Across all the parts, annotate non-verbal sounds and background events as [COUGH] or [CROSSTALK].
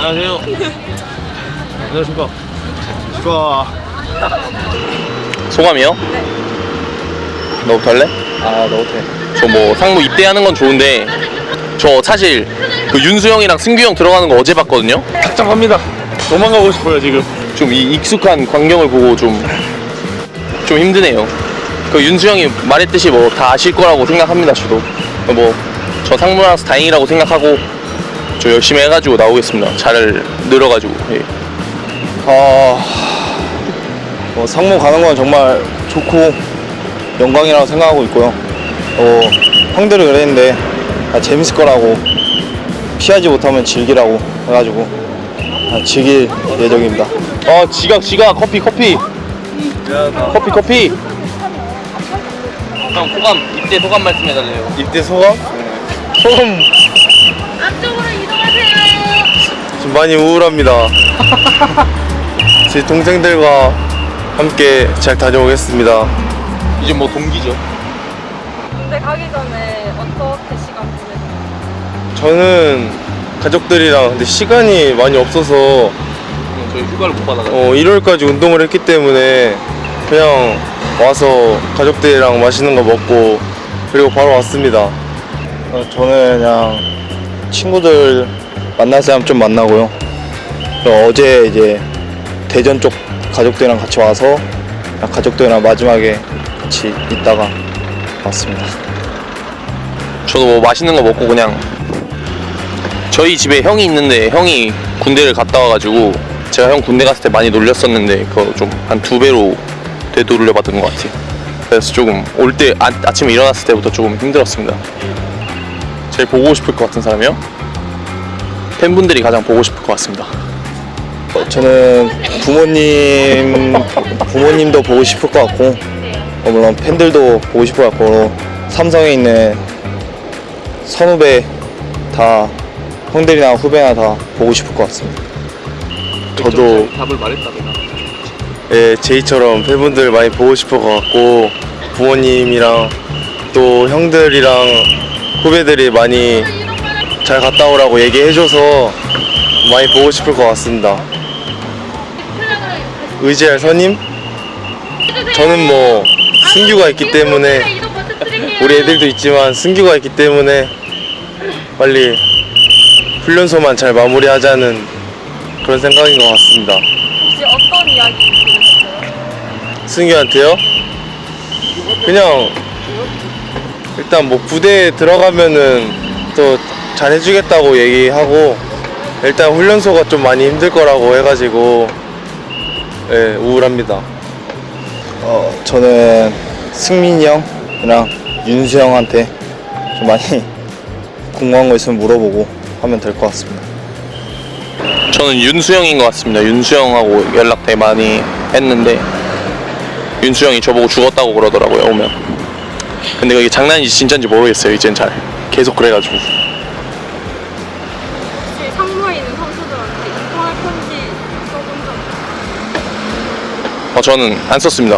안녕하세요. 안녕하십니까. 좋아. 소감이요? 너부터 할래? 아, 너부터 해. 저뭐 상무 입대하는 건 좋은데 저 사실 그 윤수 형이랑 승규 형 들어가는 거 어제 봤거든요. 착장합니다. 도망가고 싶어요 지금. 좀 이 익숙한 광경을 보고 좀 좀 힘드네요. 그 윤수 형이 말했듯이 뭐 다 아실 거라고 생각합니다. 저도 뭐 저 상무라서 다행이라고 생각하고 저 열심히 해가지고 나오겠습니다. 잘 늘어가지고. 예. 아, 뭐 상무 가는 건 정말 좋고 영광이라고 생각하고 있고요. 어, 형들이 그랬는데 아, 재밌을 거라고 피하지 못하면 즐기라고 해가지고 아, 즐길 예정입니다. 어 지각 지각 커피 커피 커피 커피. 형 소감 입대 소감 말씀해달래요. 입대 소감? 소감 앞쪽으로. 좀 많이 우울합니다. 제 동생들과 함께 잘 다녀오겠습니다. 이제 뭐 동기죠. 군대 가기 전에 어떻게 시간 보내세요? 저는 가족들이랑 근데 시간이 많이 없어서 저희 휴가를 못 받아가지고. 어, 1월까지 운동을 했기 때문에 그냥 와서 가족들이랑 맛있는 거 먹고 그리고 바로 왔습니다. 어, 저는 그냥 친구들 만날 사람 좀 만나고요. 어제 이제 대전 쪽 가족들이랑 같이 와서 가족들이랑 마지막에 같이 있다가 왔습니다. 저도 뭐 맛있는 거 먹고 그냥 저희 집에 형이 있는데 형이 군대를 갔다 와가지고 제가 형 군대 갔을 때 많이 놀렸었는데 그거 좀 한 두 배로 되돌려 받은 것 같아요. 그래서 조금 올 때 아, 아침에 일어났을 때부터 조금 힘들었습니다. 제일 보고 싶을 것 같은 사람이요? 팬분들이 가장 보고 싶을 것 같습니다. 어, 저는 부모님 부모님도 보고 싶을 것 같고 어, 물론 팬들도 보고 싶을 것 같고 삼성에 있는 선후배 다 형들이나 후배나 다 보고 싶을 것 같습니다. 저도 답을 말했다 내가. 예, 제이처럼 팬분들 많이 보고 싶을 것 같고 부모님이랑 또 형들이랑 후배들이 많이 잘 갔다 오라고 얘기해줘서 많이 보고 싶을 것 같습니다. 의지할 선임? 저는 뭐 승규가 있기 때문에. 우리 애들도 있지만 승규가 있기 때문에 빨리 훈련소만 잘 마무리하자는 그런 생각인 것 같습니다. 혹시 어떤 이야기 들으셨어요? 승규한테요? 그냥 일단 뭐 부대에 들어가면은 또 잘해주겠다고 얘기하고 일단 훈련소가 좀 많이 힘들 거라고 해가지고 예 우울합니다. 어 저는 승민이 형이랑 윤수 형한테 좀 많이 [LAUGHS] 궁금한 거 있으면 물어보고 하면 될 것 같습니다. 저는 윤수 형인 것 같습니다. 윤수 형하고 연락 되게 많이 했는데 윤수 형이 저보고 죽었다고 그러더라고요 오면. 근데 그게 장난인지 진짜인지 모르겠어요 이젠 잘. 계속 그래가지고. 어, 저는 안 썼습니다.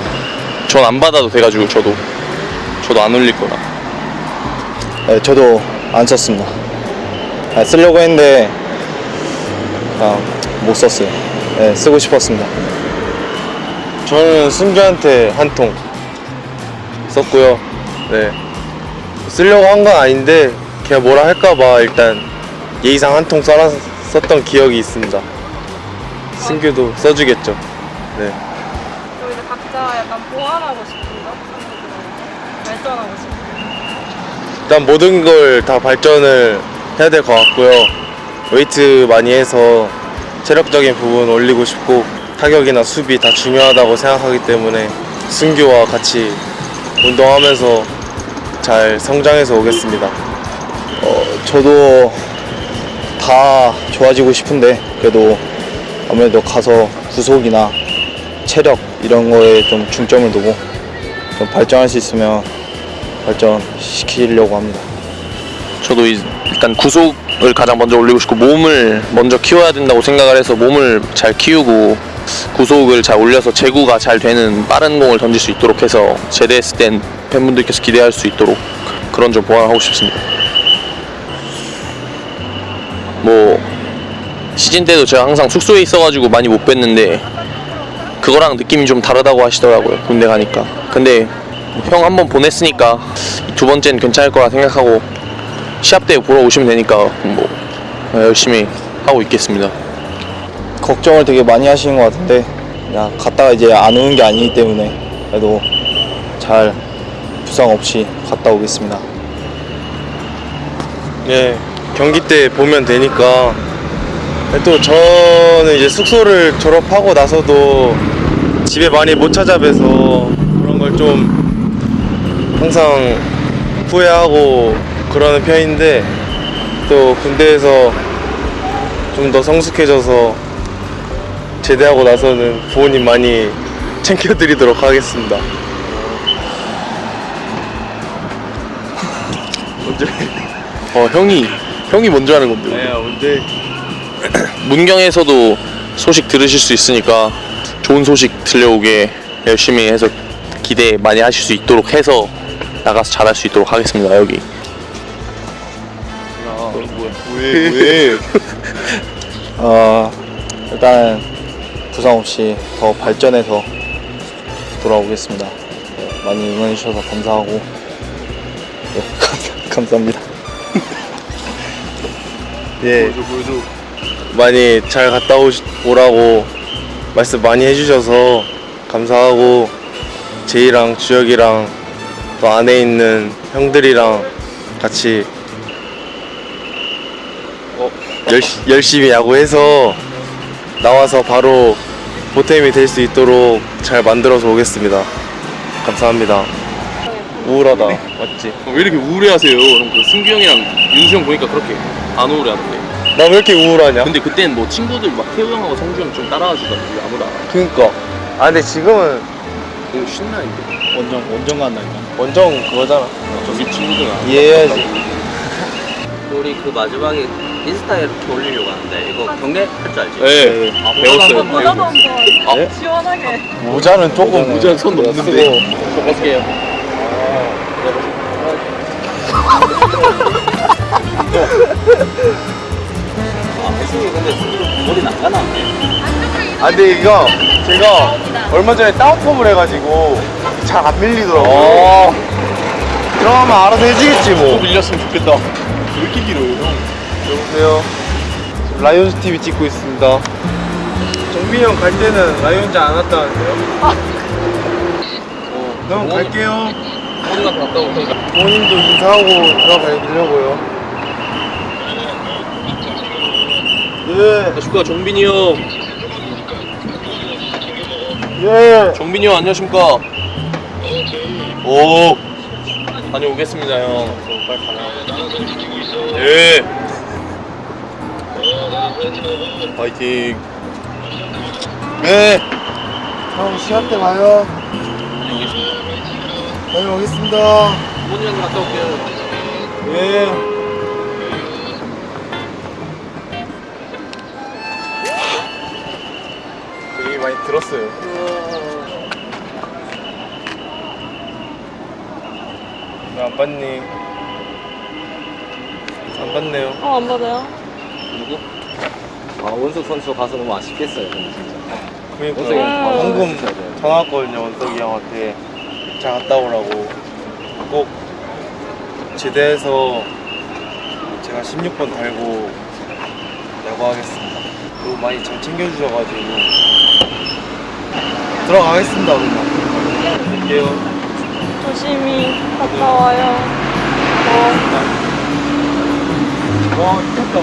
전 안 받아도 돼가지고 저도 저도 안 올릴 거라. 네, 저도 안 썼습니다. 아, 쓰려고 했는데 아, 못 썼어요. 네, 쓰고 싶었습니다. 저는 승규한테 한 통 썼고요. 네. 쓰려고 한 건 아닌데 걔가 뭐라 할까봐 일단 예의상 한 통 써라 썼던 기억이 있습니다. 승규도 써주겠죠. 네. 보완하고 싶은 거? 상무들은 발전하고 싶은 거? 일단 모든 걸 다 발전을 해야 될 것 같고요. 웨이트 많이 해서 체력적인 부분 올리고 싶고 타격이나 수비 다 중요하다고 생각하기 때문에 승규와 같이 운동하면서 잘 성장해서 오겠습니다. 어, 저도 다 좋아지고 싶은데 그래도 아무래도 가서 구속이나 체력 이런 거에 좀 중점을 두고 좀 발전할 수 있으면 발전시키려고 합니다. 저도 이- 일단 구속을 가장 먼저 올리고 싶고 몸을 먼저 키워야 된다고 생각을 해서 몸을 잘 키우고 구속을 잘 올려서 제구가 잘 되는 빠른 공을 던질 수 있도록 해서 제대했을 땐 팬분들께서 기대할 수 있도록 그런 점 보완하고 싶습니다. 뭐 시즌 때도 제가 항상 숙소에 있어가지고 많이 못 뵀는데 그거랑 느낌이 좀 다르다고 하시더라고요 군대 가니까 근데 형 한 번 보냈으니까 두 번째는 괜찮을 거라 생각하고 시합 때 보러 오시면 되니까 뭐 열심히 하고 있겠습니다 걱정을 되게 많이 하시는 것 같은데 그냥 갔다가 이제 안 오는 게 아니기 때문에 그래도 잘 부상 없이 갔다 오겠습니다. 예, 경기 때 보면 되니까. 또 저는 이제 숙소를 졸업하고 나서도 집에 많이 못 찾아뵈서 그런 걸 좀 항상 후회하고 그러는 편인데 또 군대에서 좀 더 성숙해져서 제대하고 나서는 부모님 많이 [LAUGHS] 챙겨드리도록 하겠습니다. 언제? 어 형이 형이 먼저 하는 건데 네, 언제? [CLEARS THROAT] 문경에서도 소식 들으실 수 있으니까 좋은 소식 들려오게 열심히 해서 기대 많이 하실 수 있도록 해서 나가서 잘할 수 있도록 하겠습니다 여기 왜? 왜? [LAUGHS] 어, 일단 부상 없이 더 발전해서 돌아오겠습니다. 네, 많이 응원해 주셔서 감사하고 네, [LAUGHS] 감사합니다. 예. 많이 잘 갔다 오라고 말씀 많이 해주셔서 감사하고 제이랑 주혁이랑 또 안에 있는 형들이랑 같이 어, 열시, 열심히 야구해서 나와서 바로 보탬이 될 수 있도록 잘 만들어서 오겠습니다. 감사합니다. 우울하다. 맞지? 왜 이렇게 우울해하세요? 형, 그 승규 형이랑 윤수 형 보니까 그렇게 안 우울해하던데 나 왜 이렇게 우울하냐? 근데 그때는 뭐 친구들 막 태우 형하고 성주 형 좀 따라와 주던데 왜 아무도 안 와? 그니까. 아 근데 지금은 너무 신나는데 원정 원정 간다니까. 원정 그거잖아. 우리 친구들 이해해야지. [LAUGHS] 우리 그 마지막에 인스타에 이렇게 올리려고 하는데 이거 경례 할줄 알지? 네 아, 배웠어요. 모자도. 한번 네? [LAUGHS] 시원하게. 모자는 조금 모자는 손 넘는데 저 벗을게요 아 근데 이거 제가 얼마 전에 다운펌을 해가지고 잘 안 밀리더라고요. 들어가면 알아서 해주겠지 뭐. 밀렸으면 좋겠다. 왜 이렇게 길어요 형? 여보세요? 라이온즈 TV 찍고 있습니다. 정빈이 형 갈 때는 라이온즈 안 왔다는데요? 어, 그럼 갈게요. 어디가 갔다 오니까 부모님도 인사하고 들어가려고요. 예, 축하 정빈이 형 예. 정빈이 형 안녕하십니까 오 다녀오겠습니다 형 빨리 가라 예 파이팅 네. 형 시합 때 봐요. 다녀오겠습니다. 부모님한테 갔다 올게요 예. 많이 들었어요. 안 봤니? 안 봤네요. 어, 안 받아요? 누구? 아, 원석 선수 가서 너무 아쉽겠어요, 근데 진짜. 그러니까 원석이 아, 방금 전화 왔거든요 원석이 형한테 잘 갔다 오라고 꼭 제대해서 제가 16번 달고 야구하겠습니다 너무 많이 잘 챙겨주셔가지고 들어가겠습니다 그러면 갈게요 조심히 갔다 와요. 어. 와 미쳤다